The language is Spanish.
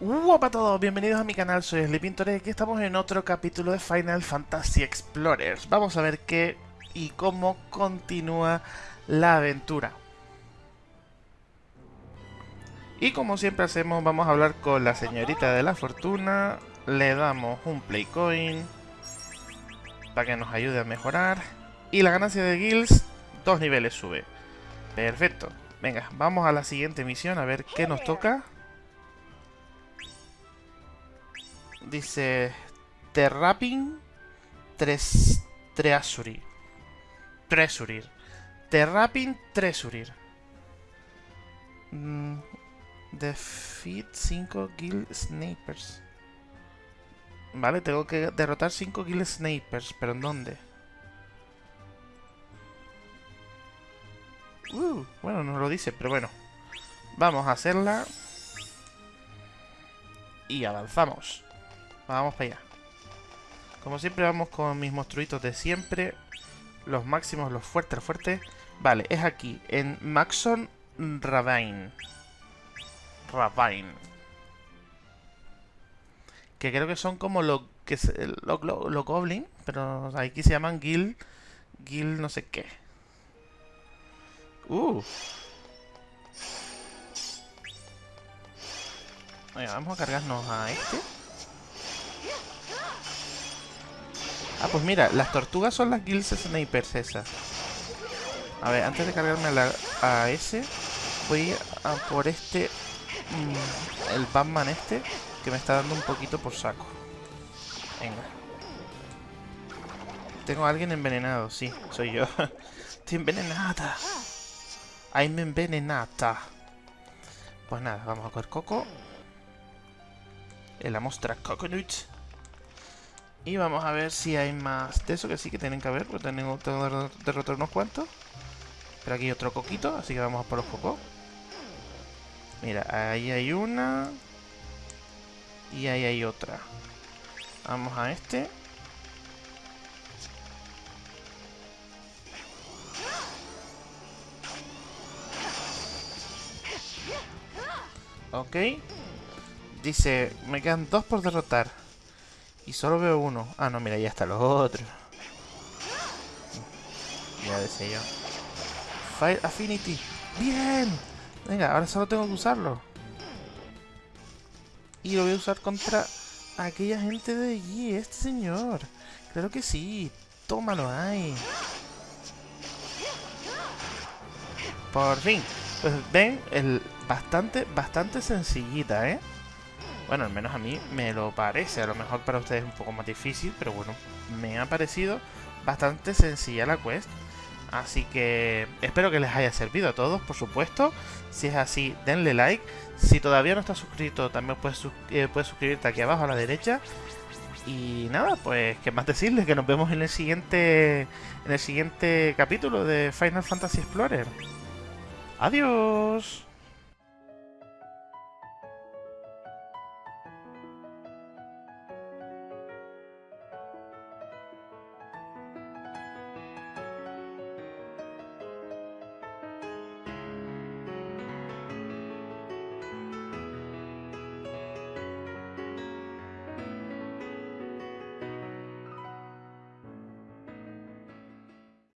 Hola a todos, bienvenidos a mi canal, soy Sleepintor y aquí estamos en otro capítulo de Final Fantasy Explorers. Vamos a ver qué y cómo continúa la aventura. Y como siempre hacemos, vamos a hablar con la señorita de la fortuna, le damos un play coin para que nos ayude a mejorar y la ganancia de guilds dos niveles sube. Perfecto. Venga, vamos a la siguiente misión a ver qué nos toca. Dice... Terrapin... Tres... Treasurir. Treasurir. Terrapin Treasurir. Mm, defeat 5 Guild Snipers. Vale, tengo que derrotar 5 Guild Snipers. ¿Pero en dónde? Uh, bueno, no lo dice, pero bueno. Vamos a hacerla. Y avanzamos. Vamos para allá. Como siempre vamos con mis monstruitos de siempre. Los máximos, los fuertes, los fuertes. Vale, es aquí, en Maxon Ravine. Ravine. Que creo que son como los que lo, lo, Goblin, pero aquí se llaman Gil, Gil no sé qué. Uh. vamos a cargarnos a este. Ah, pues mira, las tortugas son las Guilds Snipers esas. A ver, antes de cargarme a, ese, voy a por este... Mm, el Batman este, que me está dando un poquito por saco. Venga. Tengo a alguien envenenado, sí, soy yo. Estoy envenenada. I'm envenenada. Pues nada, vamos a coger coco. En la mostra coconut. Y vamos a ver si hay más de eso, que sí que tienen que haber, porque tengo, que derrotar unos cuantos. Pero aquí hay otro coquito, así que vamos a por los cocos. Mira, ahí hay una. Y ahí hay otra. Vamos a este. Ok. Dice, me quedan dos por derrotar. Y solo veo uno. Ah, no, mira, ya está los otros. Ya decía yo. Fire Affinity. ¡Bien! Venga, ahora solo tengo que usarlo. Y lo voy a usar contra aquella gente de allí. Este señor. Claro que sí. Tómalo ahí. Por fin. Pues ven, el bastante, bastante sencillita, ¿eh? Bueno, al menos a mí me lo parece. A lo mejor para ustedes es un poco más difícil, pero bueno, me ha parecido bastante sencilla la quest. Así que espero que les haya servido a todos, por supuesto. Si es así, denle like. Si todavía no estás suscrito, también puedes, eh, suscribirte aquí abajo a la derecha. Y nada, pues qué más decirles que nos vemos en el siguiente en el siguiente capítulo de Final Fantasy Explorer. Adiós.